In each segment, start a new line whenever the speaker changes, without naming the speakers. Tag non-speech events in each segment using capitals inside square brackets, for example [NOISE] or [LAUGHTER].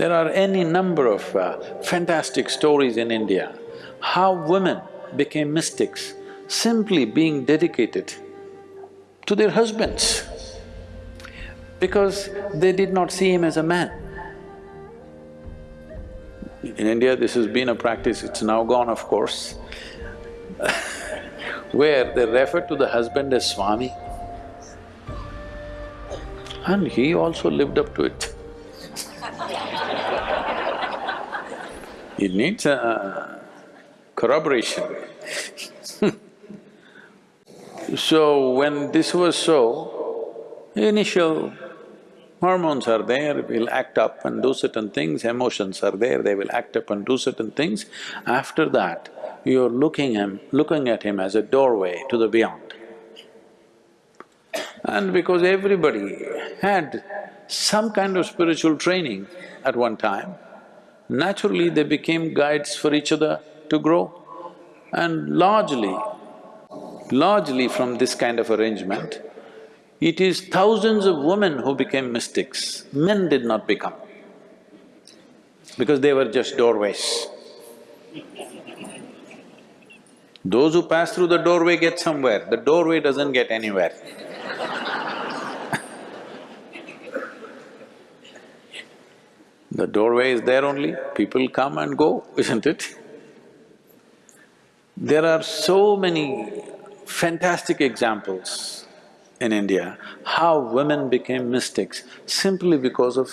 There are any number of uh, fantastic stories in India, how women became mystics simply being dedicated to their husbands because they did not see him as a man. In India, this has been a practice, it's now gone of course, [LAUGHS] where they refer to the husband as Swami. And he also lived up to it. It needs a corroboration. [LAUGHS] so when this was so, initial hormones are there, will act up and do certain things, emotions are there, they will act up and do certain things. After that, you're looking him… looking at him as a doorway to the beyond. And because everybody had some kind of spiritual training at one time, naturally they became guides for each other to grow. And largely, largely from this kind of arrangement, it is thousands of women who became mystics, men did not become, because they were just doorways. Those who pass through the doorway get somewhere, the doorway doesn't get anywhere. The doorway is there only, people come and go, [LAUGHS] isn't it? There are so many fantastic examples in India, how women became mystics simply because of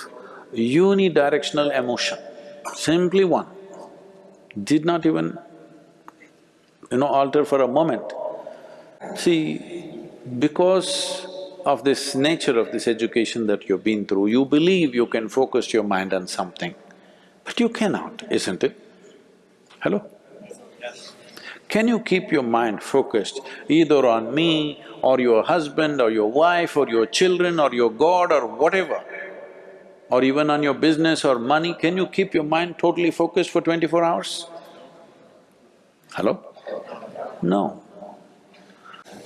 unidirectional emotion, simply one, did not even, you know, alter for a moment. See, because of this nature of this education that you've been through, you believe you can focus your mind on something, but you cannot, isn't it? Hello? Can you keep your mind focused either on me or your husband or your wife or your children or your God or whatever, or even on your business or money, can you keep your mind totally focused for twenty-four hours? Hello? No.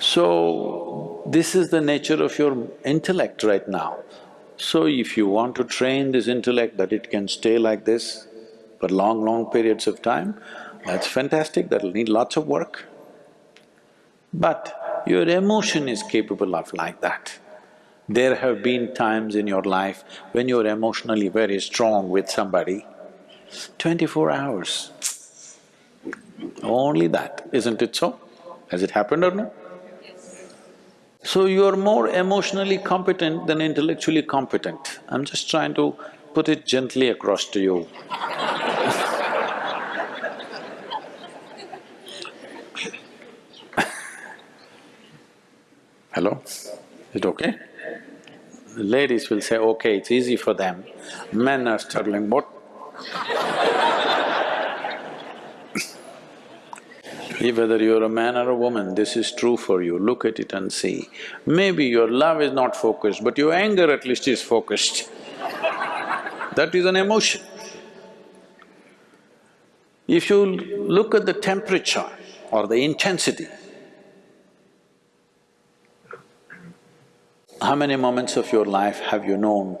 So, this is the nature of your intellect right now. So if you want to train this intellect that it can stay like this for long, long periods of time, that's fantastic, that'll need lots of work. But your emotion is capable of like that. There have been times in your life when you're emotionally very strong with somebody, twenty-four hours, only that, isn't it so? Has it happened or no? So you're more emotionally competent than intellectually competent. I'm just trying to put it gently across to you Hello? Is it okay? Ladies will say, okay, it's easy for them. Men are struggling, what? Whether you're a man or a woman, this is true for you, look at it and see. Maybe your love is not focused, but your anger at least is focused. that is an emotion. If you look at the temperature or the intensity, How many moments of your life have you known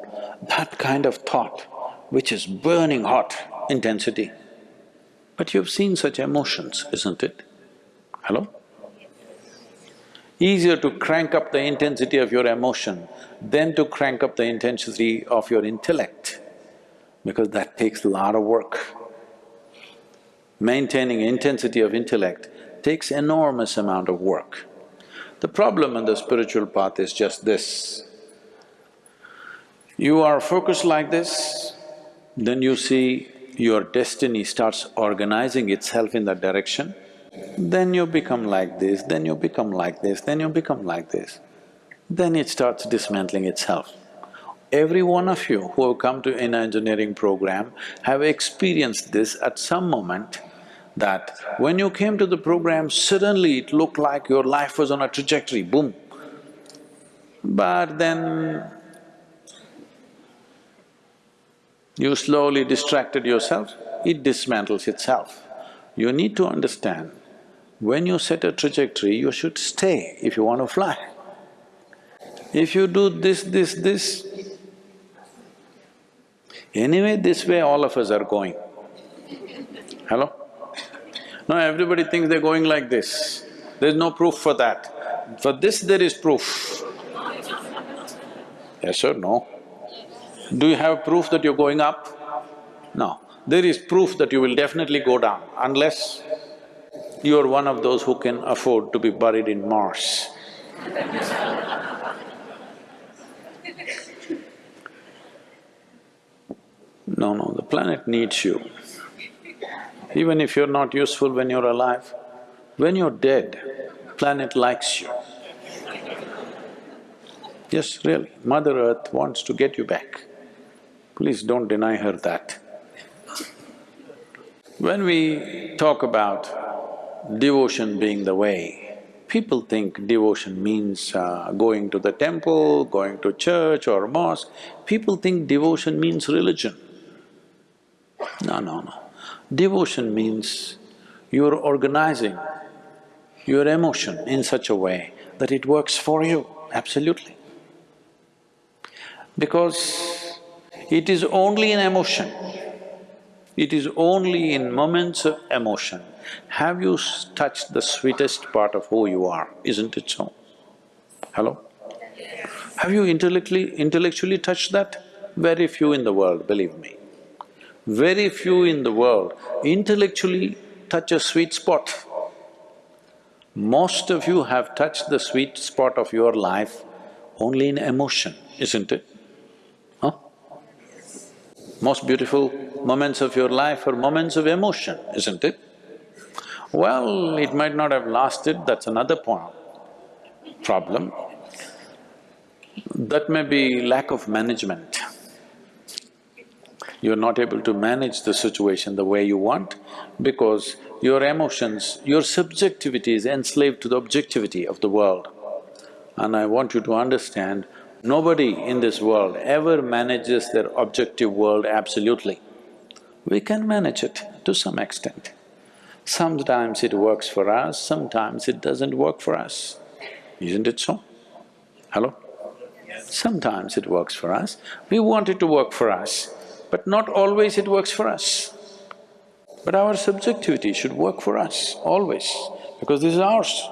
that kind of thought which is burning hot intensity? But you've seen such emotions, isn't it? Hello? Easier to crank up the intensity of your emotion than to crank up the intensity of your intellect, because that takes a lot of work. Maintaining intensity of intellect takes enormous amount of work. The problem in the spiritual path is just this. You are focused like this, then you see your destiny starts organizing itself in that direction, then you become like this, then you become like this, then you become like this. Then it starts dismantling itself. Every one of you who have come to inner engineering program have experienced this at some moment that when you came to the program, suddenly it looked like your life was on a trajectory, boom. But then you slowly distracted yourself, it dismantles itself. You need to understand, when you set a trajectory, you should stay if you want to fly. If you do this, this, this, Anyway, this way all of us are going. Hello? Now everybody thinks they're going like this. There's no proof for that. For this there is proof. Yes or no? Do you have proof that you're going up? No. There is proof that you will definitely go down unless you're one of those who can afford to be buried in Mars. No, no, the planet needs you. Even if you're not useful when you're alive, when you're dead, planet likes you. Yes, really, Mother Earth wants to get you back. Please don't deny her that. When we talk about devotion being the way, people think devotion means uh, going to the temple, going to church or mosque. People think devotion means religion. No, no, no. Devotion means you're organizing your emotion in such a way that it works for you, absolutely. Because it is only an emotion, it is only in moments of emotion have you touched the sweetest part of who you are, isn't it so? Hello? Have you intellectually… intellectually touched that? Very few in the world, believe me. Very few in the world intellectually touch a sweet spot. Most of you have touched the sweet spot of your life only in emotion, isn't it? Huh? Most beautiful moments of your life are moments of emotion, isn't it? Well, it might not have lasted, that's another point, problem. That may be lack of management you're not able to manage the situation the way you want because your emotions, your subjectivity is enslaved to the objectivity of the world. And I want you to understand, nobody in this world ever manages their objective world absolutely. We can manage it to some extent. Sometimes it works for us, sometimes it doesn't work for us. Isn't it so? Hello? Sometimes it works for us, we want it to work for us but not always it works for us. But our subjectivity should work for us, always, because this is ours.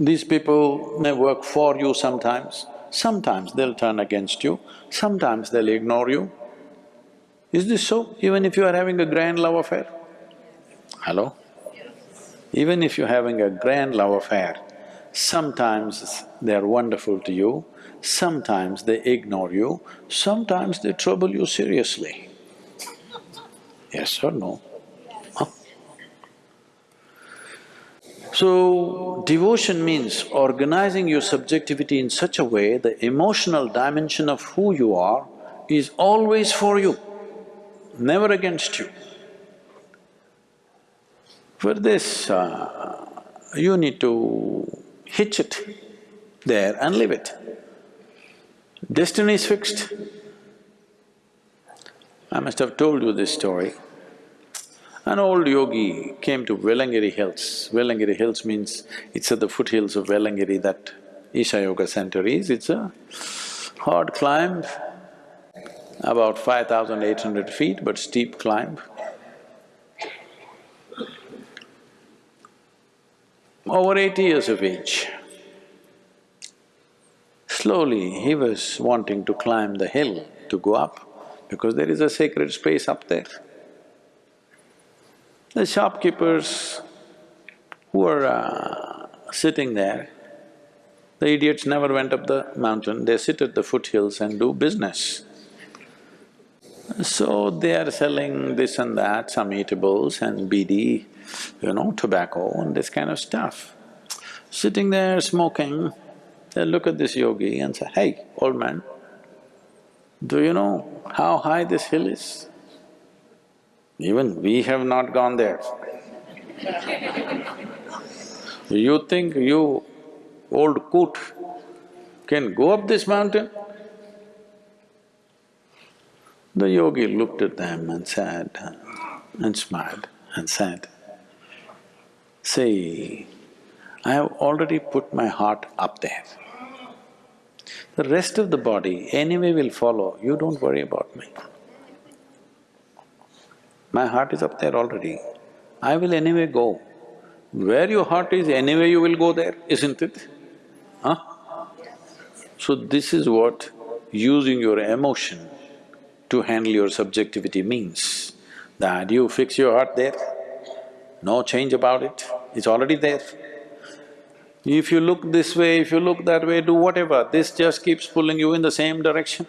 These people may work for you sometimes, sometimes they'll turn against you, sometimes they'll ignore you. Is this so, even if you are having a grand love affair? Hello? Even if you're having a grand love affair, sometimes they are wonderful to you, sometimes they ignore you, sometimes they trouble you seriously. Yes or no? So, devotion means organizing your subjectivity in such a way the emotional dimension of who you are is always for you, never against you. For this, uh, you need to hitch it there and leave it. Destiny is fixed. I must have told you this story. An old yogi came to Velliangiri Hills. Velliangiri Hills means it's at the foothills of Velliangiri that Isha Yoga Center is. It's a hard climb, about five thousand eight hundred feet, but steep climb. Over eighty years of age. Slowly, he was wanting to climb the hill to go up because there is a sacred space up there. The shopkeepers who were uh, sitting there, the idiots never went up the mountain, they sit at the foothills and do business. So they are selling this and that, some eatables and bidi, you know, tobacco and this kind of stuff. Sitting there smoking, they look at this yogi and say, hey, old man, do you know how high this hill is? Even we have not gone there. you think you, old coot, can go up this mountain? The yogi looked at them and said, and smiled and said, See, I have already put my heart up there. The rest of the body anyway will follow, you don't worry about me. My heart is up there already, I will anyway go. Where your heart is, anyway you will go there, isn't it? Huh? So this is what using your emotion to handle your subjectivity means, that you fix your heart there, no change about it, it's already there. If you look this way, if you look that way, do whatever, this just keeps pulling you in the same direction.